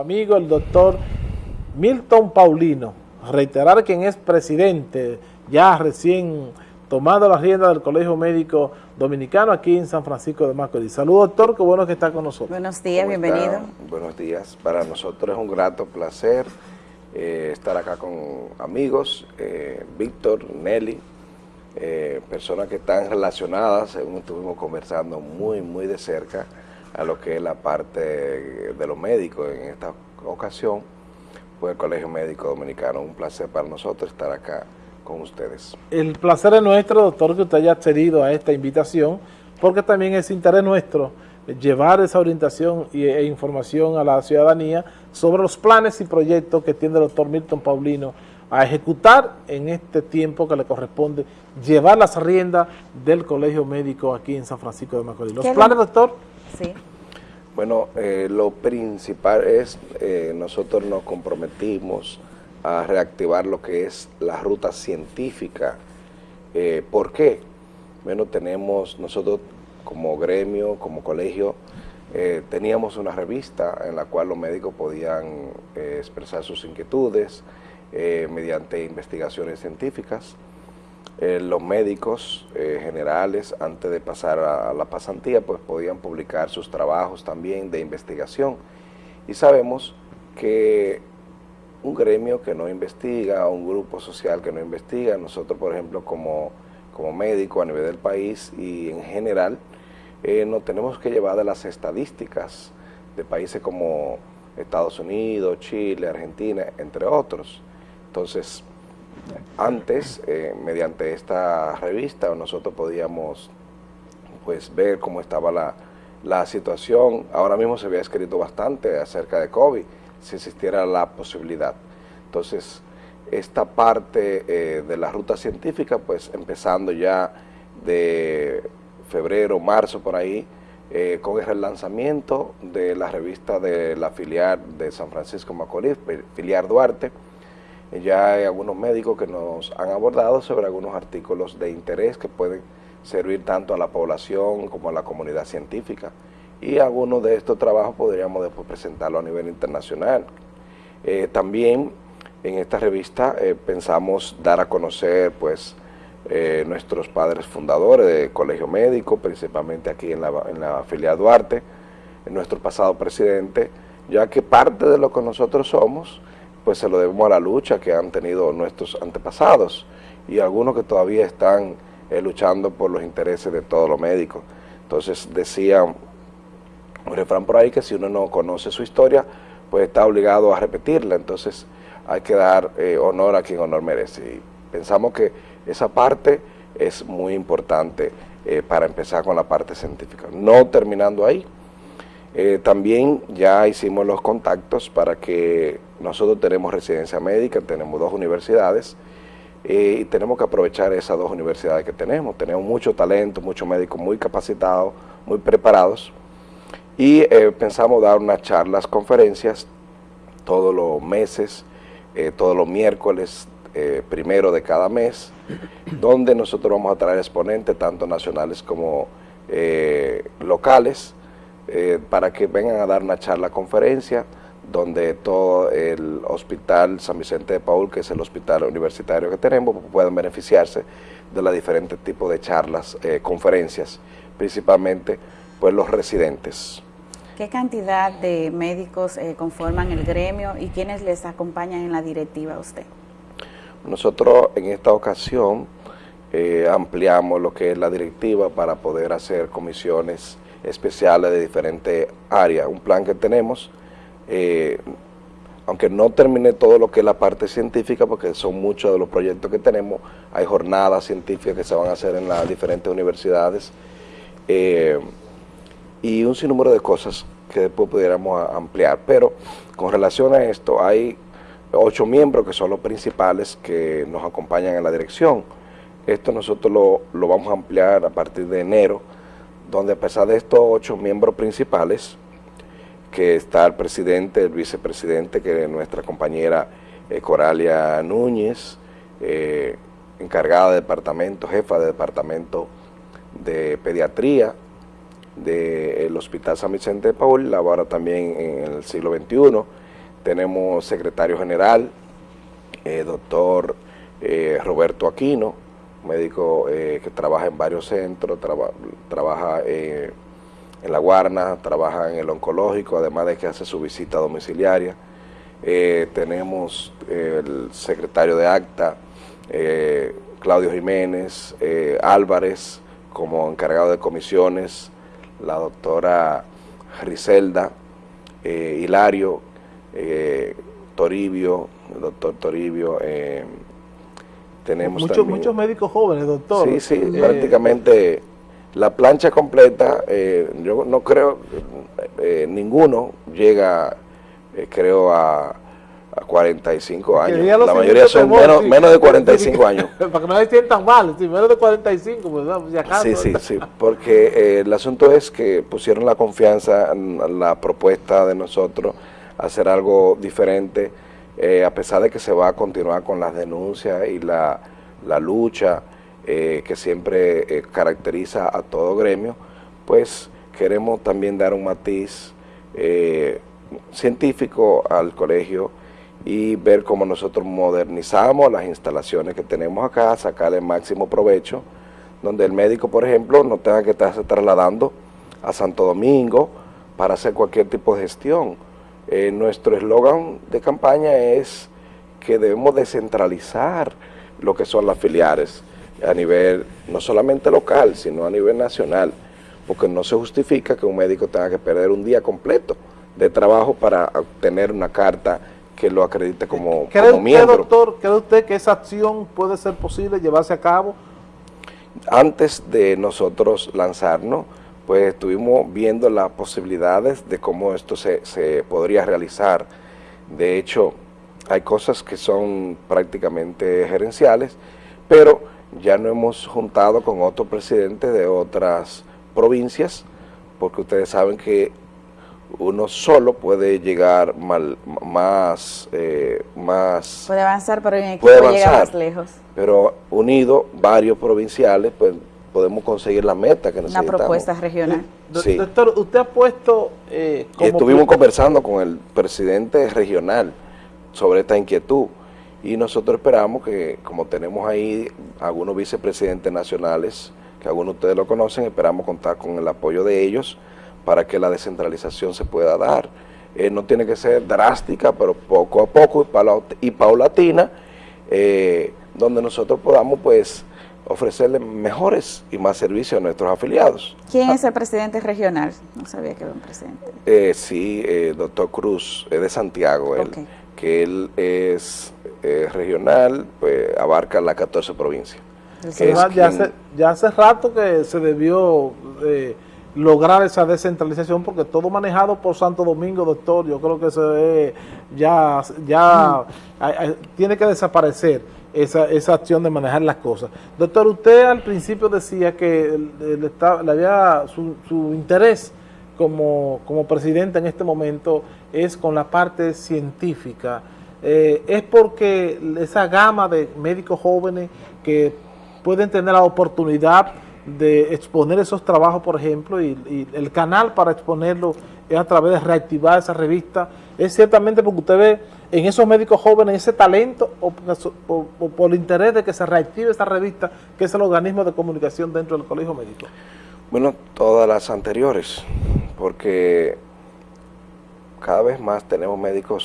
amigo el doctor Milton Paulino, reiterar quien es presidente, ya recién tomando la rienda del Colegio Médico Dominicano aquí en San Francisco de Macorís. Saludos, doctor, qué bueno que está con nosotros. Buenos días, bienvenido. Buenos días, para nosotros es un grato placer eh, estar acá con amigos, eh, Víctor, Nelly, eh, personas que están relacionadas, según estuvimos conversando muy, muy de cerca, a lo que es la parte de los médicos en esta ocasión, pues el Colegio Médico Dominicano. Un placer para nosotros estar acá con ustedes. El placer es nuestro, doctor, que usted haya accedido a esta invitación, porque también es interés nuestro llevar esa orientación e información a la ciudadanía sobre los planes y proyectos que tiene el doctor Milton Paulino a ejecutar en este tiempo que le corresponde llevar las riendas del Colegio Médico aquí en San Francisco de Macorís. ¿Los planes, doctor? Sí. Bueno, eh, lo principal es, eh, nosotros nos comprometimos a reactivar lo que es la ruta científica. Eh, ¿Por qué? Bueno, tenemos, nosotros como gremio, como colegio, teníamos una revista en la cual los médicos podían expresar sus inquietudes mediante investigaciones científicas. Eh, los médicos eh, generales, antes de pasar a, la pasantía, pues podían publicar sus trabajos también de investigación. Y sabemos que un gremio que no investiga, un grupo social que no investiga, nosotros, por ejemplo, como, como médico a nivel del país y en general, eh, nos tenemos que llevar de las estadísticas de países como Estados Unidos, Chile, Argentina, entre otros. Entonces, antes, eh, mediante esta revista, nosotros podíamos pues ver cómo estaba la, situación. Ahora mismo se había escrito bastante acerca de COVID, si existiera la posibilidad. Entonces, esta parte eh, de la ruta científica, pues empezando ya de febrero, marzo, por ahí, eh, con el relanzamiento de la revista de la filial de San Francisco Macorís, filial Duarte, ya hay algunos médicos que nos han abordado sobre algunos artículos de interés que pueden servir tanto a la población como a la comunidad científica. Y algunos de estos trabajos podríamos después presentarlo a nivel internacional. Eh, también en esta revista eh, pensamos dar a conocer pues eh, nuestros padres fundadores del Colegio Médico, principalmente aquí en la, en la filial Duarte, nuestro pasado presidente, ya que parte de lo que nosotros somos pues se lo debemos a la lucha que han tenido nuestros antepasados y algunos que todavía están eh, luchando por los intereses de todos los médicos. Entonces decía un refrán por ahí que si uno no conoce su historia, pues está obligado a repetirla, entonces hay que dar eh, honor a quien honor merece. Y pensamos que esa parte es muy importante eh, para empezar con la parte científica. No terminando ahí, también ya hicimos los contactos para que nosotros tenemos residencia médica, tenemos dos universidades eh, y tenemos que aprovechar esas dos universidades que tenemos. Tenemos mucho talento, muchos médicos muy capacitados, muy preparados y eh, pensamos dar unas charlas, conferencias todos los meses, todos los miércoles primero de cada mes, donde nosotros vamos a traer exponentes tanto nacionales como locales, eh, para que vengan a dar una charla conferencia donde todo el hospital San Vicente de Paul, que es el hospital universitario que tenemos, puedan beneficiarse de los diferentes tipos de charlas, eh, conferencias, principalmente pues los residentes. ¿Qué cantidad de médicos eh, conforman el gremio y quiénes les acompañan en la directiva a usted? Nosotros en esta ocasión ampliamos lo que es la directiva para poder hacer comisiones especiales de diferentes áreas. Un plan que tenemos, eh, aunque no termine todo lo que es la parte científica, porque son muchos de los proyectos que tenemos, hay jornadas científicas que se van a hacer en las diferentes universidades, eh, y un sinnúmero de cosas que después pudiéramos ampliar. Pero con relación a esto, hay ocho miembros que son los principales que nos acompañan en la dirección. Esto nosotros lo, lo vamos a ampliar a partir de enero, donde a pesar de estos ocho miembros principales, que está el presidente, el vicepresidente, que es nuestra compañera eh, Coralia Núñez, eh, encargada de departamento, jefa de departamento de pediatría, del Hospital San Vicente de Paul, labora también en el siglo XXI. Tenemos secretario general, eh, doctor Roberto Aquino, médico que trabaja en varios centros, trabaja en la Guarna, trabaja en el oncológico, además de que hace su visita domiciliaria. tenemos el secretario de ACTA, Claudio Jiménez, Álvarez, como encargado de comisiones, la doctora Griselda, Hilario, Toribio, el doctor Toribio, eh, tenemos muchos, muchos médicos jóvenes, doctor. Sí, sí, eh, prácticamente la plancha completa, eh, yo no creo, ninguno llega, creo, a, 45 años. La mayoría son menos, de 45 años. Para que no se sientan mal, menos de 45, pues, si acaso. Sí, sí, sí, porque el asunto es que pusieron la confianza en la propuesta de nosotros hacer algo diferente, eh, a pesar de que se va a continuar con las denuncias y la, lucha eh, que siempre eh, caracteriza a todo gremio, pues queremos también dar un matiz científico al colegio y ver cómo nosotros modernizamos las instalaciones que tenemos acá, sacarle máximo provecho, donde el médico, por ejemplo, no tenga que estarse trasladando a Santo Domingo para hacer cualquier tipo de gestión. Eh, nuestro eslogan de campaña es que debemos descentralizar lo que son las filiales a nivel no solamente local, sino a nivel nacional, porque no se justifica que un médico tenga que perder un día completo de trabajo para obtener una carta que lo acredite como, ¿Cree usted, doctor, cree usted que esa acción puede ser posible llevarse a cabo? Antes de nosotros lanzarnos, pues estuvimos viendo las posibilidades de cómo esto se, podría realizar. De hecho, hay cosas que son prácticamente gerenciales, pero ya no hemos juntado con otros presidentes de otras provincias, porque ustedes saben que uno solo puede llegar más, eh, más... Puede avanzar, pero en equipo llega más lejos. Pero unido, varios provinciales, pues podemos conseguir la meta que necesitamos. Una propuesta regional. Doctor, usted ha puesto... Eh, y estuvimos conversando con el presidente regional sobre esta inquietud y nosotros esperamos que, como tenemos ahí algunos vicepresidentes nacionales, que algunos de ustedes lo conocen, esperamos contar con el apoyo de ellos para que la descentralización se pueda dar. Eh, no tiene que ser drástica, pero poco a poco y paulatina, eh, donde nosotros podamos pues ofrecerle mejores y más servicios a nuestros afiliados. ¿Quién es el presidente regional? No sabía que era un presidente. Eh, sí, eh, doctor Cruz, es de Santiago, él, que él es eh, regional, pues abarca las 14 provincias. ya, hace, ya, hace, rato que se debió eh, lograr esa descentralización porque todo manejado por Santo Domingo, doctor, yo creo que eso ya, ya mm. tiene que desaparecer esa, esa acción de manejar las cosas. Doctor, usted al principio decía que le, había su, su, interés como, como presidente en este momento es con la parte científica. Eh, es porque esa gama de médicos jóvenes que pueden tener la oportunidad de exponer esos trabajos, por ejemplo, y, el canal para exponerlo es a través de reactivar esa revista, es ciertamente porque usted ve en esos médicos jóvenes ese talento o, por el interés de que se reactive esa revista, que es el organismo de comunicación dentro del colegio médico. Bueno, todas las anteriores, porque cada vez más tenemos médicos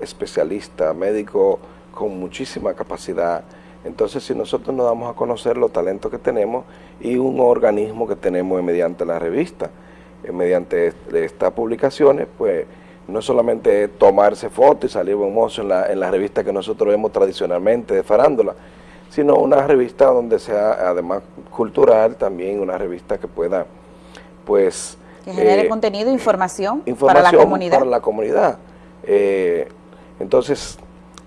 subespecialistas, médicos con muchísima capacidad, entonces, si nosotros nos damos a conocer los talentos que tenemos y un organismo que tenemos mediante la revista, mediante estas publicaciones, pues no solamente tomarse fotos y salir buen mozo en la, en la revista que nosotros vemos tradicionalmente de farándula, sino una revista donde sea además cultural, también una revista que pueda, pues... Que genere eh, contenido información, para la comunidad. Para la comunidad. Eh, entonces,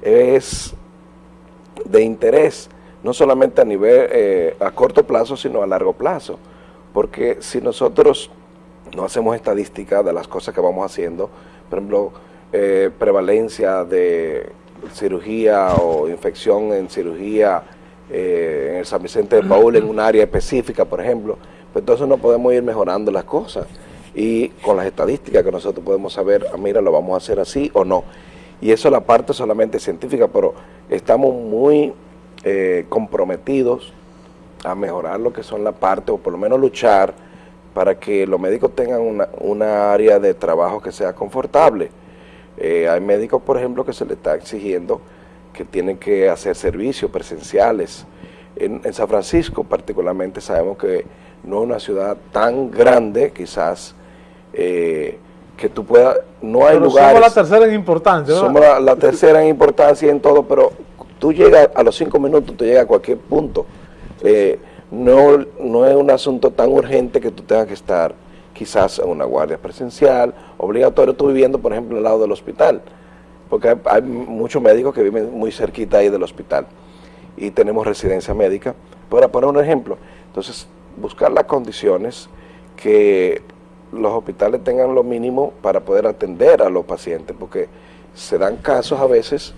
es de interés, no solamente a nivel, eh, a corto plazo, sino a largo plazo. Porque si nosotros no hacemos estadística de las cosas que vamos haciendo, por ejemplo, eh, prevalencia de cirugía o infección en cirugía eh, en el San Vicente de Paul en un área específica, por ejemplo, pues entonces no podemos ir mejorando las cosas y con las estadísticas que nosotros podemos saber, ah, mira, lo vamos a hacer así o no. Y eso es la parte solamente científica, pero estamos muy eh, comprometidos a mejorar lo que son la parte, o por lo menos luchar para que los médicos tengan una, una área de trabajo que sea confortable. Eh, hay médicos, por ejemplo, que se les está exigiendo que tienen que hacer servicios presenciales. En, en San Francisco particularmente sabemos que no es una ciudad tan grande, quizás, eh, que tú puedas, no hay lugares... somos la tercera en importancia, Somos la, tercera en importancia en todo, pero tú llegas a los cinco minutos, tú llegas a cualquier punto. Eh, no, no es un asunto tan urgente que tú tengas que estar quizás en una guardia presencial, obligatorio, tú viviendo, por ejemplo, al lado del hospital, porque hay, muchos médicos que viven muy cerquita ahí del hospital y tenemos residencia médica, para poner un ejemplo. Entonces, buscar las condiciones que los hospitales tengan lo mínimo para poder atender a los pacientes, porque se dan casos a veces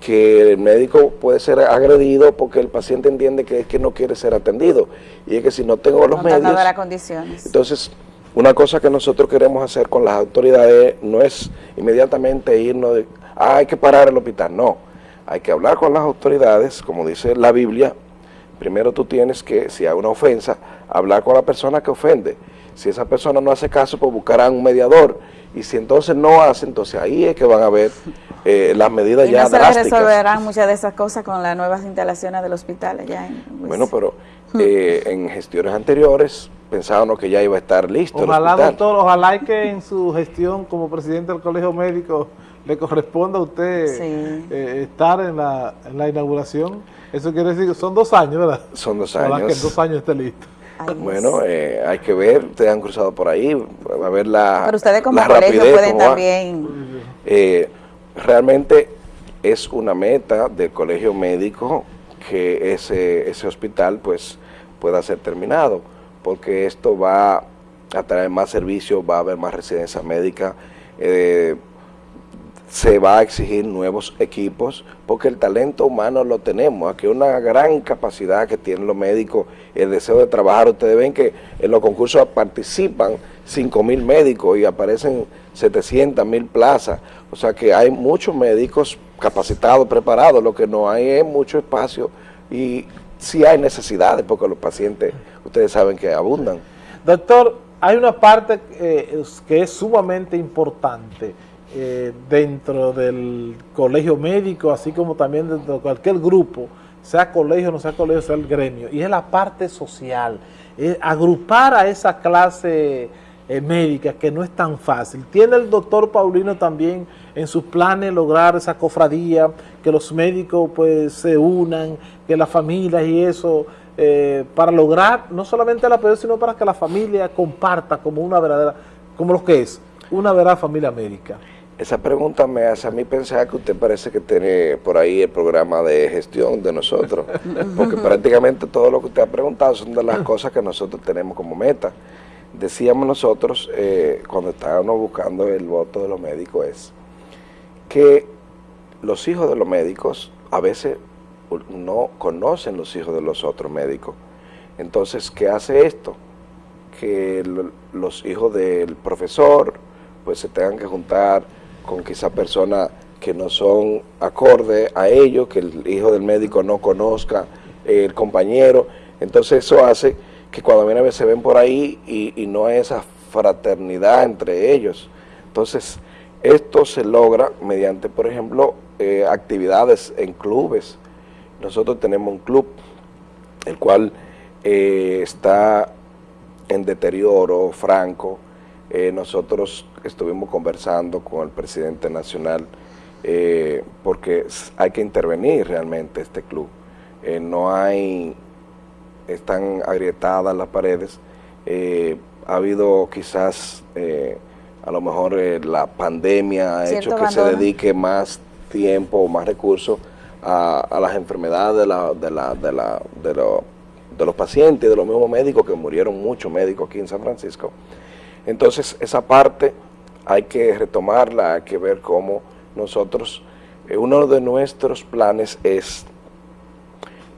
que el médico puede ser agredido porque el paciente entiende que es que no quiere ser atendido. Y es que si no tengo los medios las condiciones. entonces una cosa que nosotros queremos hacer con las autoridades no es inmediatamente irnos de ah, hay que parar el hospital, no hay que hablar con las autoridades como dice la Biblia. Primero tú tienes que, si hay una ofensa, hablar con la persona que ofende si esa persona no hace caso, pues buscarán un mediador. Y si entonces no hace, entonces ahí es que van a ver eh, las medidas ya no se resolverán muchas de esas cosas con las nuevas instalaciones del hospital allá en... Pues, bueno, pero eh, en gestiones anteriores pensábamos que ya iba a estar listo Ojalá, doctor, ojalá que en su gestión como presidente del Colegio Médico le corresponda a usted eh, estar en la, en la inauguración. Eso quiere decir que son dos años, ¿verdad? Son dos años. Ojalá que en dos años esté listo bueno, eh, hay que ver, ustedes han cruzado por ahí, a ver la Pero ustedes como colegio pueden también... Eh, realmente es una meta del colegio médico que ese, ese hospital pues pueda ser terminado, porque esto va a traer más servicios, va a haber más residencia médica, eh, se va a exigir nuevos equipos, porque el talento humano lo tenemos, aquí una gran capacidad que tienen los médicos, el deseo de trabajar, ustedes ven que en los concursos participan 5 mil médicos y aparecen 700 mil plazas, o sea que hay muchos médicos capacitados, preparados, lo que no hay es mucho espacio y sí hay necesidades, porque los pacientes, ustedes saben que abundan. Doctor, hay una parte eh, que es sumamente importante, eh, dentro del colegio médico, así como también dentro de cualquier grupo, sea colegio, no sea colegio, sea el gremio, y es la parte social, agrupar a esa clase eh, médica que no es tan fácil. Tiene el doctor Paulino también en sus planes lograr esa cofradía, que los médicos pues se unan, que las familias y eso, eh, para lograr no solamente la apoyo, sino para que la familia comparta como una verdadera, como lo que es, una verdadera familia médica. Esa pregunta me hace a mí pensar que usted parece que tiene por ahí el programa de gestión de nosotros, porque prácticamente todo lo que usted ha preguntado son de las cosas que nosotros tenemos como meta. Decíamos nosotros, eh, cuando estábamos buscando el voto de los médicos, es que los hijos de los médicos a veces no conocen los hijos de los otros médicos. Entonces, ¿qué hace esto? Que los hijos del profesor pues se tengan que juntar con quizá personas que no son acorde a ellos, que el hijo del médico no conozca el compañero. Entonces eso hace que cuando viene a ver se ven por ahí y, no hay esa fraternidad entre ellos. Entonces esto se logra mediante, por ejemplo, eh, actividades en clubes. Nosotros tenemos un club, el cual eh, está en deterioro franco, eh, nosotros estuvimos conversando con el presidente nacional eh, porque hay que intervenir realmente este club. Eh, no hay, están agrietadas las paredes, ha habido quizás, a lo mejor la pandemia ha hecho que se dedique más tiempo o más recursos a, las enfermedades de, la, de, la, de, la, de, de los pacientes, de los mismos médicos, que murieron muchos médicos aquí en San Francisco. Entonces, esa parte hay que retomarla, hay que ver cómo nosotros, eh, uno de nuestros planes es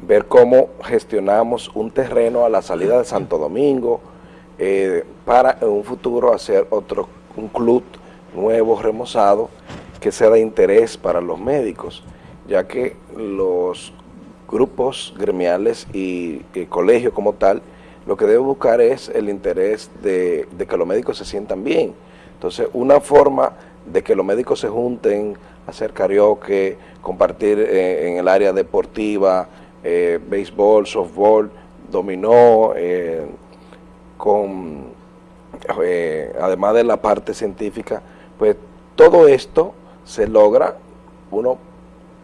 ver cómo gestionamos un terreno a la salida de Santo Domingo eh, para en un futuro hacer otro, un club nuevo, remozado, que sea de interés para los médicos, ya que los grupos gremiales y el colegio como tal, lo que debe buscar es el interés de, que los médicos se sientan bien. Entonces, una forma de que los médicos se junten, hacer karaoke, compartir eh, en el área deportiva, eh, béisbol, softball, dominó, eh, con, además de la parte científica, pues todo esto se logra uno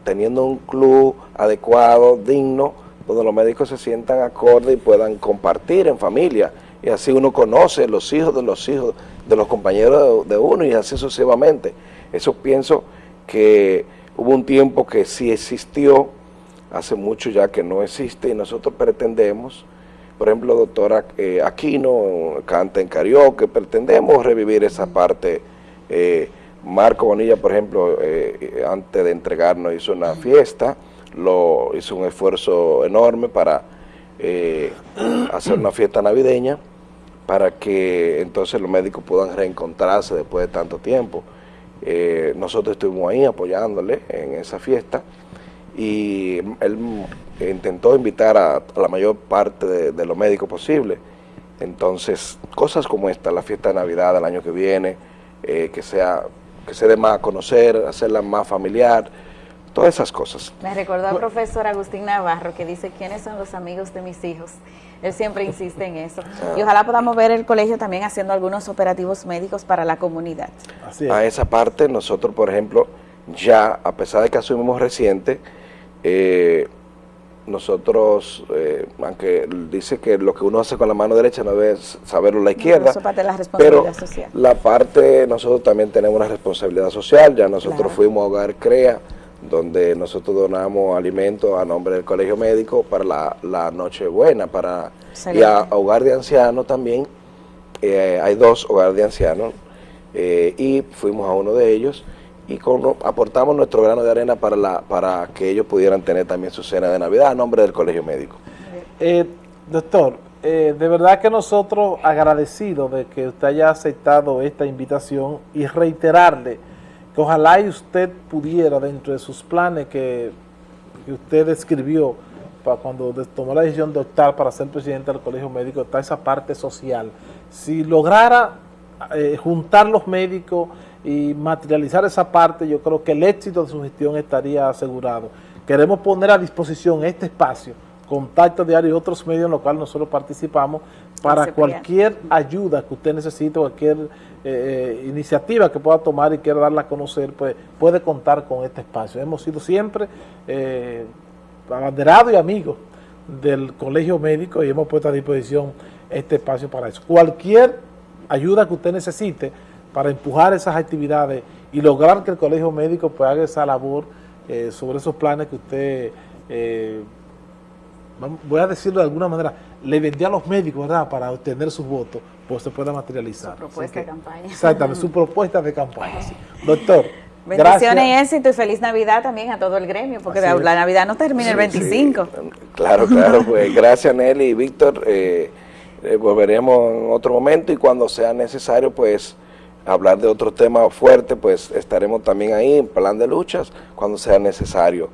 teniendo un club adecuado, digno, donde los médicos se sientan acorde y puedan compartir en familia. Y así uno conoce los hijos de los hijos de los compañeros de uno y así sucesivamente. Eso pienso que hubo un tiempo que sí existió, hace mucho ya que no existe y nosotros pretendemos, por ejemplo, doctora eh, Aquino canta en karaoke, pretendemos revivir esa parte eh, Marco Bonilla, por ejemplo, eh, antes de entregarnos hizo una fiesta, lo hizo un esfuerzo enorme para eh, hacer una fiesta navideña, para que entonces los médicos puedan reencontrarse después de tanto tiempo. Eh, nosotros estuvimos ahí apoyándole en esa fiesta y él intentó invitar a, la mayor parte de, los médicos posible. Entonces, cosas como esta, la fiesta de Navidad del año que viene, que sea que se dé más a conocer, hacerla más familiar, todas esas cosas. Me recordó al profesor Agustín Navarro que dice, ¿quiénes son los amigos de mis hijos? Él siempre insiste en eso. Y ojalá podamos ver el colegio también haciendo algunos operativos médicos para la comunidad. A esa parte nosotros, por ejemplo, ya, a pesar de que asumimos reciente, eh, nosotros, eh, aunque dice que lo que uno hace con la mano derecha no debe saberlo la izquierda, pero la parte, nosotros también tenemos una responsabilidad social, ya nosotros fuimos a Hogar CREA, donde nosotros donamos alimentos a nombre del Colegio Médico para la, la Nochebuena, para, y a, Hogar de Ancianos también, eh, hay dos Hogares de Ancianos, eh, y fuimos a uno de ellos, y aportamos nuestro grano de arena para, la, para que ellos pudieran tener también su cena de Navidad a nombre del Colegio Médico. Eh, doctor, eh, de verdad que nosotros agradecidos de que usted haya aceptado esta invitación y reiterarle que ojalá y usted pudiera dentro de sus planes que, usted escribió para cuando tomó la decisión de optar para ser presidente del Colegio Médico, está esa parte social. Si lograra eh, juntar los médicos y materializar esa parte, yo creo que el éxito de su gestión estaría asegurado. Queremos poner a disposición este espacio, Contacto Diario y otros medios en los cuales nosotros participamos, para cualquier ayuda que usted necesite, cualquier eh, eh, iniciativa que pueda tomar y quiera darla a conocer, pues puede contar con este espacio. Hemos sido siempre eh, abanderados y amigos del Colegio Médico y hemos puesto a disposición este espacio para eso. Cualquier ayuda que usted necesite, para empujar esas actividades y lograr que el colegio médico pues, haga esa labor eh, sobre esos planes que usted, eh, voy a decirlo de alguna manera, le vendía a los médicos, ¿verdad?, para obtener sus votos, pues se pueda materializar. Su propuesta de campaña. Exactamente, su propuesta de campaña. Doctor, Bendiciones y éxito y feliz Navidad también a todo el gremio, porque la Navidad no termina el 25. Claro, claro, pues gracias Nelly y Víctor, eh, volveremos en otro momento y cuando sea necesario, pues hablar de otro tema fuerte, pues estaremos también ahí en plan de luchas cuando sea necesario,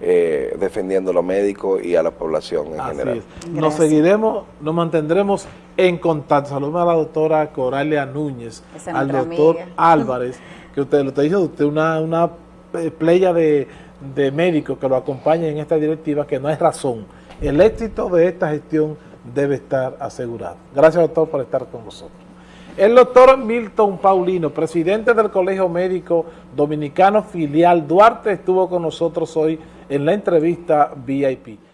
eh, defendiendo a los médicos y a la población en general. Nos seguiremos, nos mantendremos en contacto. Saludos a la doctora Coralia Núñez, al doctor Álvarez, que usted lo está diciendo, usted una, una playa de, de médicos que lo acompañan en esta directiva, que no hay razón. El éxito de esta gestión debe estar asegurado. Gracias, doctor, por estar con nosotros. El doctor Milton Paulino, presidente del Colegio Médico Dominicano Filial Duarte, estuvo con nosotros hoy en la entrevista VIP.